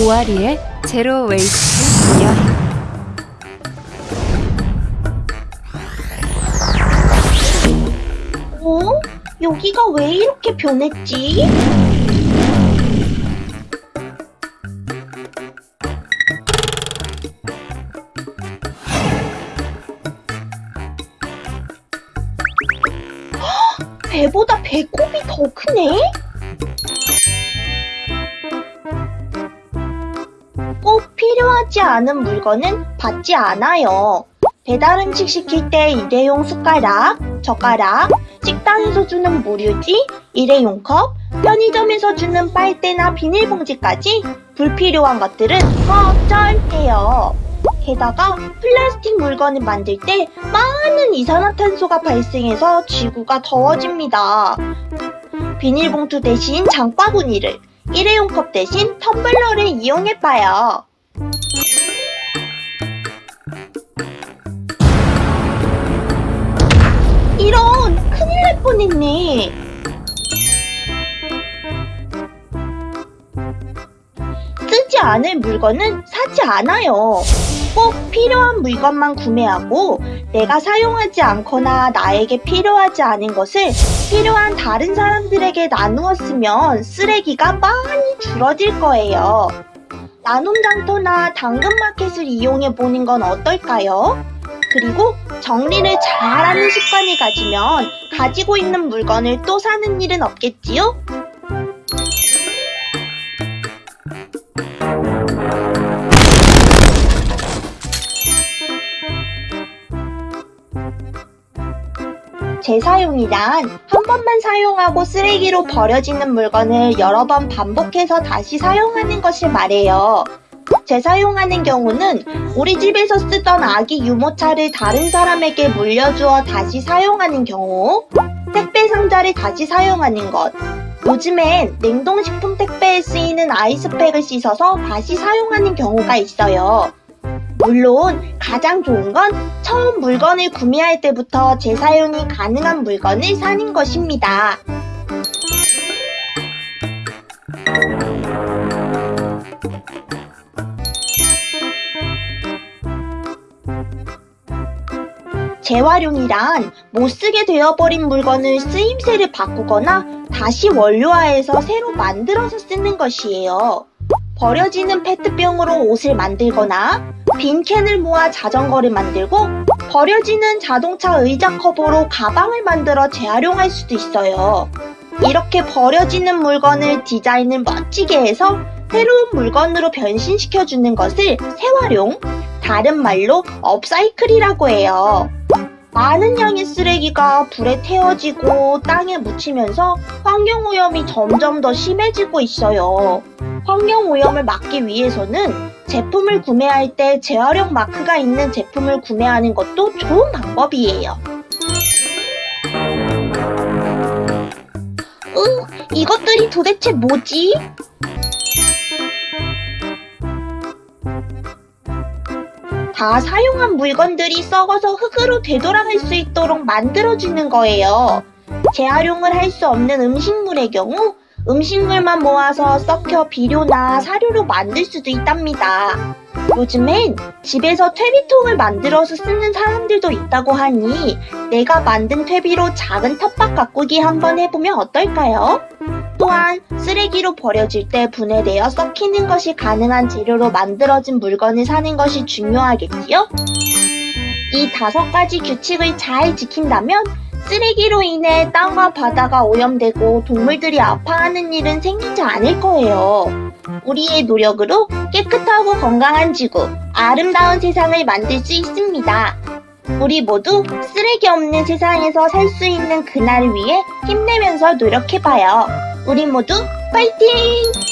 오아리의 제로 웨이스트 여행 어? 여기가 왜 이렇게 변했지? 헉, 배보다 배꼽이 더 크네? 필요하지 않은 물건은 받지 않아요. 배달 음식 시킬 때 일회용 숟가락, 젓가락, 식당에서 주는 무료지, 일회용 컵, 편의점에서 주는 빨대나 비닐봉지까지 불필요한 것들은 어쩔해요. 게다가 플라스틱 물건을 만들 때 많은 이산화탄소가 발생해서 지구가 더워집니다. 비닐봉투 대신 장바구니를, 일회용 컵 대신 텀블러를 이용해봐요. 날 뻔했네. 쓰지 않을 물건은 사지 않아요. 꼭 필요한 물건만 구매하고 내가 사용하지 않거나 나에게 필요하지 않은 것을 필요한 다른 사람들에게 나누었으면 쓰레기가 많이 줄어들 거예요. 나눔 장터나 당근마켓을 이용해 보는 건 어떨까요? 그리고 정리를 잘하는 습관을 가지면 가지고 있는 물건을 또 사는 일은 없겠지요? 재사용이란 한 번만 사용하고 쓰레기로 버려지는 물건을 여러 번 반복해서 다시 사용하는 것을 말해요. 재사용하는 경우는 우리 집에서 쓰던 아기 유모차를 다른 사람에게 물려주어 다시 사용하는 경우, 택배 상자를 다시 사용하는 것, 요즘엔 냉동식품 택배에 쓰이는 아이스팩을 씻어서 다시 사용하는 경우가 있어요. 물론 가장 좋은 건 처음 물건을 구매할 때부터 재사용이 가능한 물건을 사는 것입니다. 재활용이란 못쓰게 되어버린 물건을 쓰임새를 바꾸거나 다시 원료화해서 새로 만들어서 쓰는 것이에요. 버려지는 페트병으로 옷을 만들거나 빈 캔을 모아 자전거를 만들고 버려지는 자동차 의자 커버로 가방을 만들어 재활용할 수도 있어요. 이렇게 버려지는 물건을 디자인을 멋지게 해서 새로운 물건으로 변신시켜주는 것을 재활용, 다른 말로 업사이클이라고 해요. 많은 양의 쓰레기가 불에 태워지고 땅에 묻히면서 환경오염이 점점 더 심해지고 있어요. 환경오염을 막기 위해서는 제품을 구매할 때 재활용 마크가 있는 제품을 구매하는 것도 좋은 방법이에요. 으, 이것들이 도대체 뭐지? 다 사용한 물건들이 썩어서 흙으로 되돌아갈 수 있도록 만들어주는 거예요. 재활용을 할 수 없는 음식물의 경우 음식물만 모아서 썩혀 비료나 사료로 만들 수도 있답니다. 요즘엔 집에서 퇴비통을 만들어서 쓰는 사람들도 있다고 하니 내가 만든 퇴비로 작은 텃밭 가꾸기 한번 해보면 어떨까요? 또한 쓰레기로 버려질 때 분해되어 썩히는 것이 가능한 재료로 만들어진 물건을 사는 것이 중요하겠지요? 이 다섯 가지 규칙을 잘 지킨다면 쓰레기로 인해 땅과 바다가 오염되고 동물들이 아파하는 일은 생기지 않을 거예요. 우리의 노력으로 깨끗하고 건강한 지구, 아름다운 세상을 만들 수 있습니다. 우리 모두 쓰레기 없는 세상에서 살 수 있는 그날을 위해 힘내면서 노력해봐요. 우리 모두 파이팅!